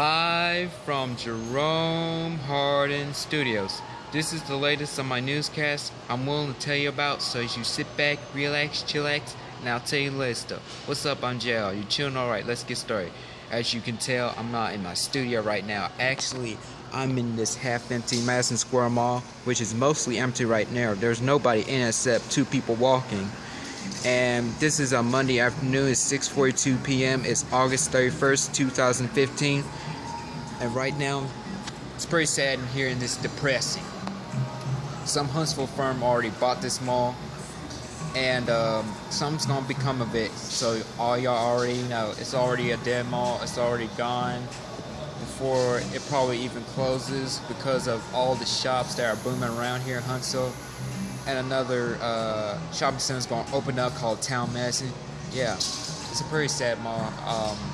Live from Jerome Hardin Studios. This is the latest on my newscast I'm willing to tell you about, so as you sit back, relax, chillax, and I'll tell you the latest stuff. What's up, I'm JL. You chilling alright? Let's get started. As you can tell, I'm not in my studio right now. Actually, I'm in this half empty Madison Square Mall, which is mostly empty right now. There's nobody in except two people walking and this is a Monday afternoon. It's 6:42 p.m. It's August 31st, 2015, and right now it's pretty sad in here and it's depressing. Some Huntsville firm already bought this mall, and um, something's gonna become of it. So all y'all already know it's already a dead mall. It's already gone before it probably even closes because of all the shops that are booming around here in Huntsville and another uh, shopping center is to open up called Town Madison. Yeah, it's a pretty sad mall. Um,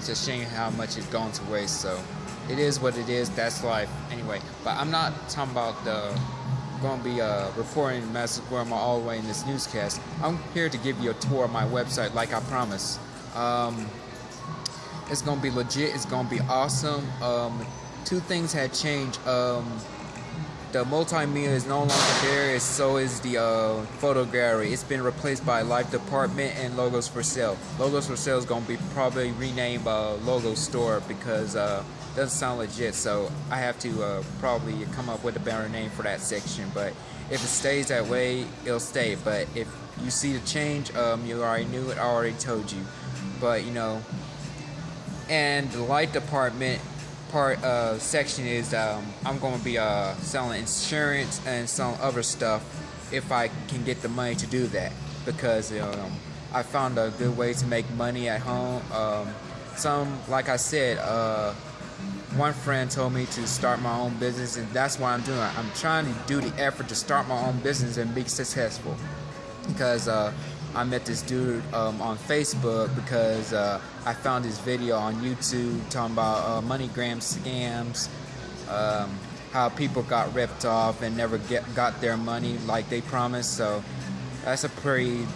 it's a shame how much it's gone to waste. So it is what it is. That's life. Anyway, but I'm not talking about the going to be uh, reporting Square Mall all the way in this newscast. I'm here to give you a tour of my website, like I promised. Um, it's going to be legit. It's going to be awesome. Um, two things had changed. Um, the multimedia is no longer there, so is the uh, photo gallery. It's been replaced by Life Department and Logos for Sale. Logos for Sale is going to be probably renamed uh, Logo Store because uh, it doesn't sound legit, so I have to uh, probably come up with a better name for that section. But if it stays that way, it'll stay. But if you see the change, um, you already knew it, I already told you. But, you know, and the Life Department part uh, section is um, I'm going to be uh, selling insurance and some other stuff if I can get the money to do that because um, I found a good way to make money at home. Um, some, like I said, uh, one friend told me to start my own business, and that's what I'm doing. I'm trying to do the effort to start my own business and be successful because uh, I met this dude um, on Facebook because uh, I found his video on YouTube talking about uh, MoneyGram scams, um, how people got ripped off and never get got their money like they promised. So that's a pretty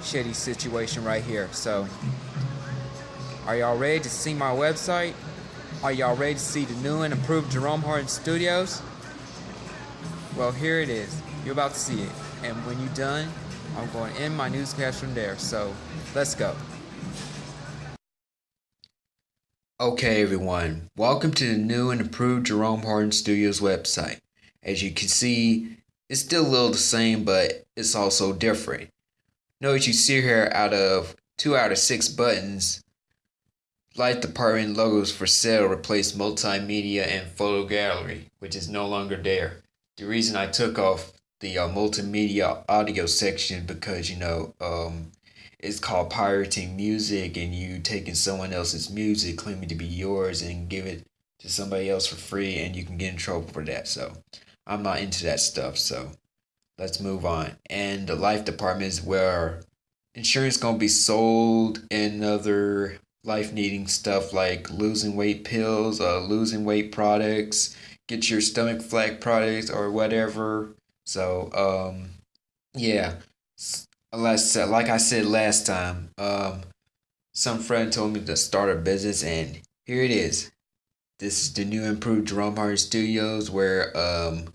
shitty situation right here. So are y'all ready to see my website? Are y'all ready to see the new and improved Jerome Hardin Studios? Well, here it is. You're about to see it. And when you're done, I'm going to end my newscast from there. So let's go. Okay, everyone. Welcome to the new and improved Jerome Hardin Studios website. As you can see, it's still a little the same, but it's also different. Notice you see here out of two out of six buttons, Life Department logos for sale replaced multimedia and photo gallery, which is no longer there. The reason I took off the uh, multimedia audio section because you know um, it's called pirating music and you taking someone else's music claiming to be yours and give it to somebody else for free and you can get in trouble for that. So i'm not into that stuff. So let's move on. And the life department is where insurance gonna be sold and other life needing stuff like losing weight pills uh, losing weight products get your stomach flat products or whatever so um, yeah, last like I said last time, um, some friend told me to start a business, and here it is. This is the new improved Jerome Hardin Studios, where um,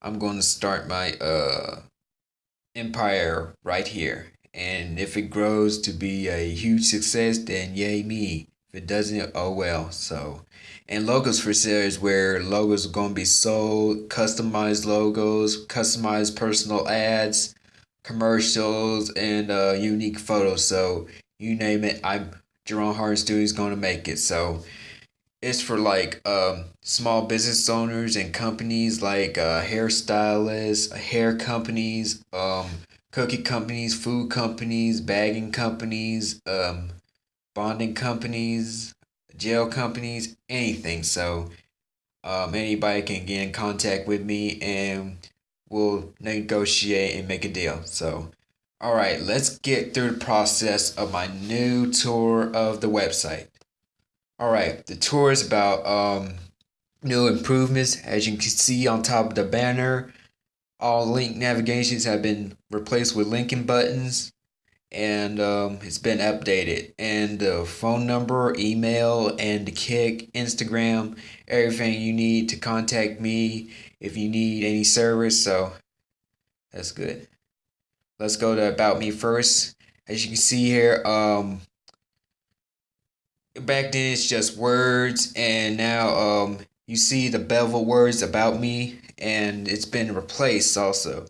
I'm going to start my uh empire right here. And if it grows to be a huge success, then yay me. If it doesn't, oh well. So, and logos for sale is where logos are going to be sold, customized logos, customized personal ads, commercials, and uh, unique photos. So, you name it, I'm Jerome Hardin Studios is going to make it. So, it's for like um, small business owners and companies like uh, hairstylists, hair companies, um, cookie companies, food companies, bagging companies, um, bonding companies, jail companies, anything. So um, anybody can get in contact with me and we'll negotiate and make a deal. So, all right, let's get through the process of my new tour of the website. All right, the tour is about um, new improvements. As you can see on top of the banner, all link navigations have been replaced with linking buttons and um, it's been updated. And the phone number, email, and the Kik, Instagram, everything you need to contact me if you need any service. So that's good. Let's go to about me first. As you can see here, um, back then it's just words, and now um, you see the bevel words about me, and it's been replaced also.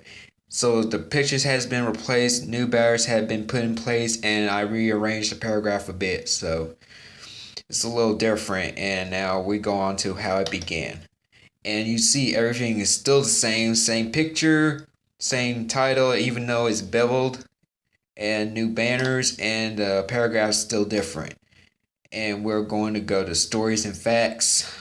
So the pictures has been replaced, new banners have been put in place, and I rearranged the paragraph a bit. So it's a little different, and now we go on to how it began. And you see everything is still the same, same picture, same title, even though it's beveled, and new banners, and the paragraph's still different. And we're going to go to stories and facts.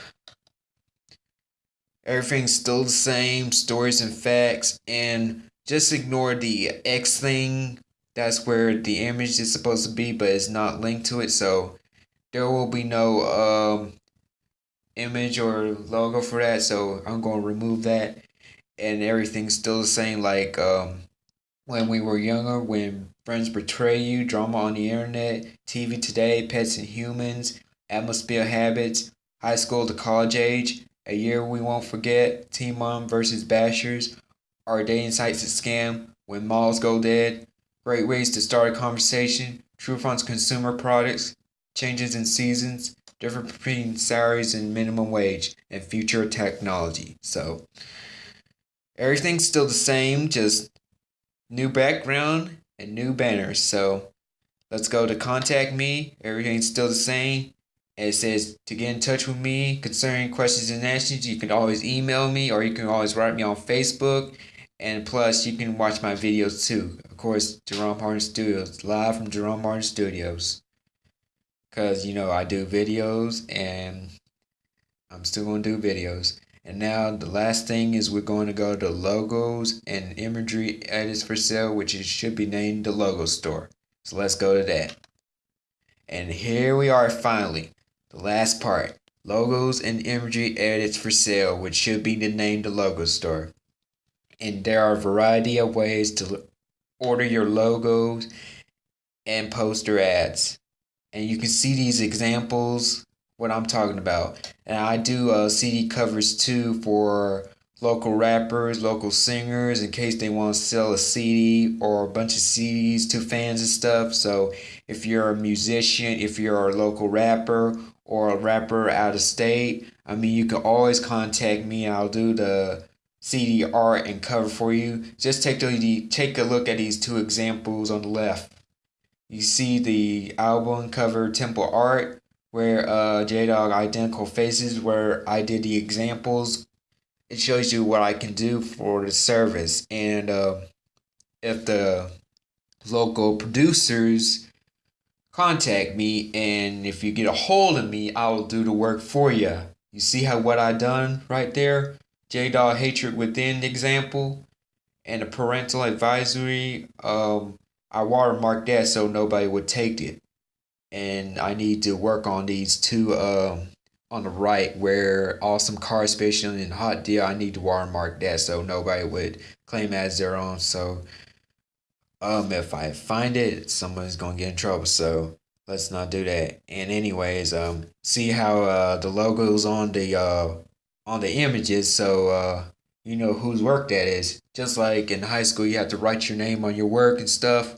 Everything's still the same, stories and facts, and just ignore the X thing. That's where the image is supposed to be, but it's not linked to it. So there will be no um, image or logo for that. So I'm going to remove that. And everything's still the same like um, when we were younger, when friends betray you, drama on the internet, TV today, pets and humans, atmosphere habits, high school to college age, a year we won't forget, Team Mom versus Bashers, are dating sites a scam? When malls go dead? Great ways to start a conversation. True funds consumer products. Changes in seasons. Difference between salaries and minimum wage. And future technology. So, everything's still the same, just new background and new banners. So, let's go to contact me. Everything's still the same. It says to get in touch with me concerning questions and answers, you can always email me or you can always write me on Facebook. And plus, you can watch my videos too. Of course, Jerome Hardin Studios, live from Jerome Hardin Studios. Because, you know, I do videos and I'm still going to do videos. And now the last thing is we're going to go to logos and imagery edits for sale, which it should be named the logo store. So let's go to that. And here we are finally, the last part. Logos and imagery edits for sale, which should be the name the logo store and there are a variety of ways to order your logos and poster ads. And you can see these examples what i'm talking about. And i do uh, cd covers too for local rappers local singers in case they want to sell a cd or a bunch of cds to fans and stuff. So if you're a musician if you're a local rapper or a rapper out of state i mean you can always contact me. I'll do the CD art and cover for you. Just take the take a look at these two examples on the left. You see the album cover temple art where uh, J Dog identical faces where I did the examples. It shows you what I can do for the service and uh, if the local producers contact me and if you get a hold of me, I will do the work for you. You see how what I done right there? J-Dog Hatred Within example and a parental advisory. Um, I watermarked that so nobody would take it. And I need to work on these two um, on the right where Awesome Car Special and Hot Deal. I need to watermark that so nobody would claim as their own. So um, if I find it, someone's gonna get in trouble. So let's not do that. And anyways, um, see how uh the logos on the uh on the images so uh, you know whose work that is. Just like in high school, you have to write your name on your work and stuff.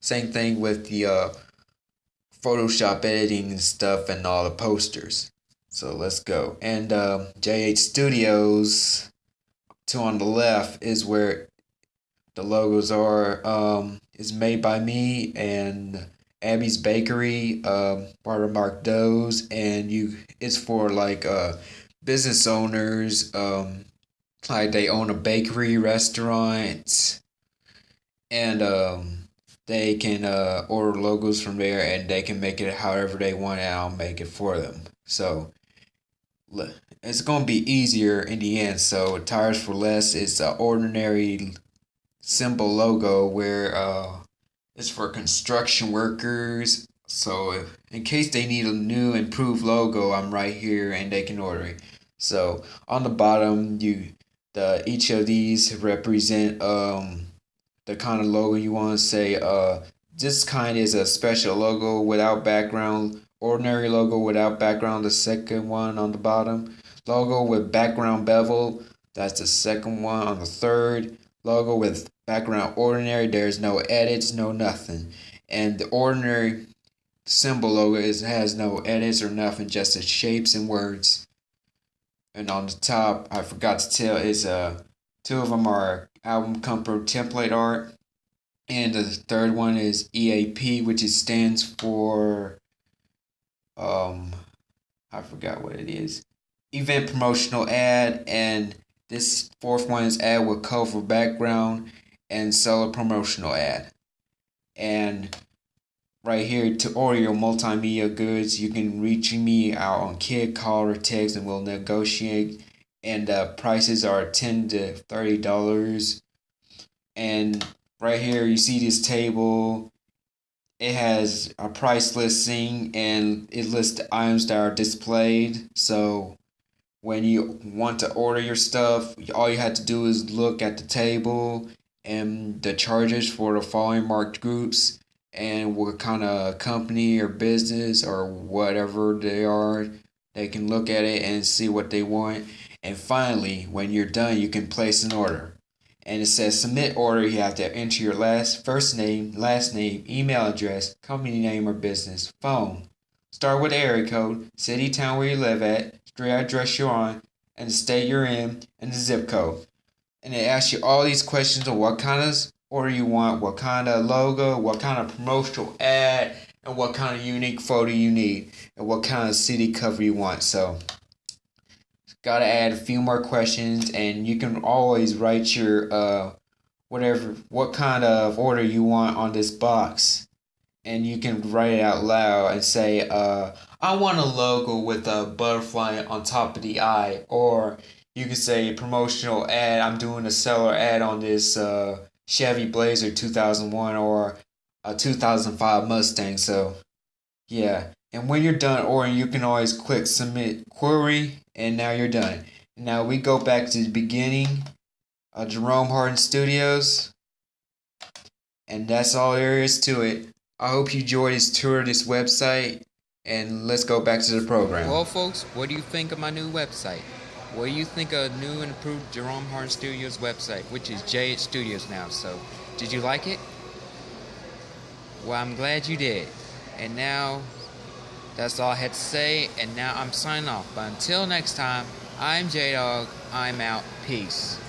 Same thing with the uh, Photoshop editing and stuff and all the posters. So let's go. And uh, JH Studios, two on the left, is where the logos are. Um, is made by me and Abby's Bakery, um, Mark Doughs, and you. It's for like uh business owners, um, like they own a bakery, restaurant, and um, they can uh, order logos from there and they can make it however they want and I'll make it for them. So it's going to be easier in the end. So Tires for Less is an ordinary simple logo where uh, it's for construction workers. So in case they need a new improved logo, I'm right here and they can order it. So on the bottom, you the each of these represent um the kind of logo you want to say uh this kind is a special logo without background. Ordinary logo without background, the second one on the bottom. Logo with background bevel, that's the second one on the third. Logo with background ordinary, there's no edits, no nothing. And the ordinary symbol logo is has no edits or nothing, just the shapes and words. And on the top, I forgot to tell, is uh two of them are album cover template art and the third one is EAP, which is stands for um I forgot what it is. Event promotional ad and this fourth one is ad with colorful background and seller promotional ad. And right here to order your multimedia goods, you can reach me out on Kik, call or text and we'll negotiate. And uh, prices are ten to thirty dollars. And right here you see this table it has a price listing and it lists the items that are displayed so when you want to order your stuff all you have to do is look at the table and the charges for the following marked groups and what kind of company or business or whatever they are they can look at it and see what they want and finally when you're done you can place an order and it says submit order. You have to enter your last first name, last name, email address, company name or business, phone. Start with area code, city, town where you live at, street address you're on, and the state you're in, and the zip code. And it asks you all these questions of what kind of order you want, what kind of logo, what kind of promotional ad, and what kind of unique photo you need, and what kind of CD cover you want. So got to add a few more questions and you can always write your uh whatever what kind of order you want on this box and you can write it out loud and say uh I want a logo with a butterfly on top of the eye or you can say promotional ad I'm doing a seller ad on this uh Chevy Blazer 2001 or a 2005 Mustang so yeah and when you're done ordering you can always click submit query and now you're done. Now we go back to the beginning of Jerome Hardin Studios, and that's all there is to it. I hope you enjoyed this tour of this website, and let's go back to the program. Well, folks, what do you think of my new website? What do you think of new and improved Jerome Hardin Studios website, which is JH Studios now? So, did you like it? Well, I'm glad you did. And now that's all I had to say, and now I'm signing off. But until next time, I'm J Dog. I'm out. Peace.